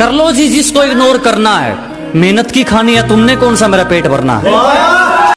कर लो जी, जिसको इग्नोर करना है। मेहनत की खानी है, तुमने कौन सा मेरा पेट भरना है?